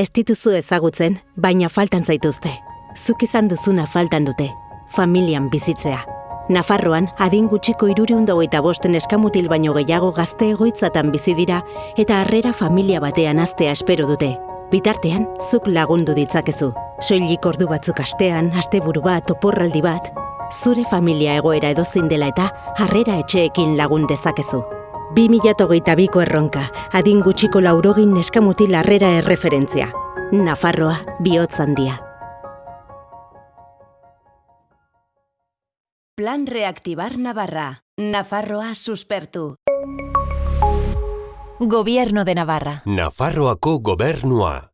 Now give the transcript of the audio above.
Ez dituzu ezagutzen, baina faltan zaituzte. Zuk izan duzuna faltan dute. Familian bizitzea. Nafarroan, adin gutxiko iruriundagoita bosten eskamutil baino gehiago gazte egoitzatan bizi dira eta harrera familia batean aztea espero dute. Bitartean, zuk lagundu ditzakezu. Soilik ordu batzuk astean, asteburu bat, oporraldi bat, zure familia egoera edozein dela eta harrera etxeekin lagun dezakezu. 2008ko erronka, adin gutxiko laurogin neskamutil harrera erreferentzia. Nafarroa, bihotz handia. Plan Reactivar Navarra. Nafarroa suspertu. Gobierno de Navarra. Nafarroako gobernua.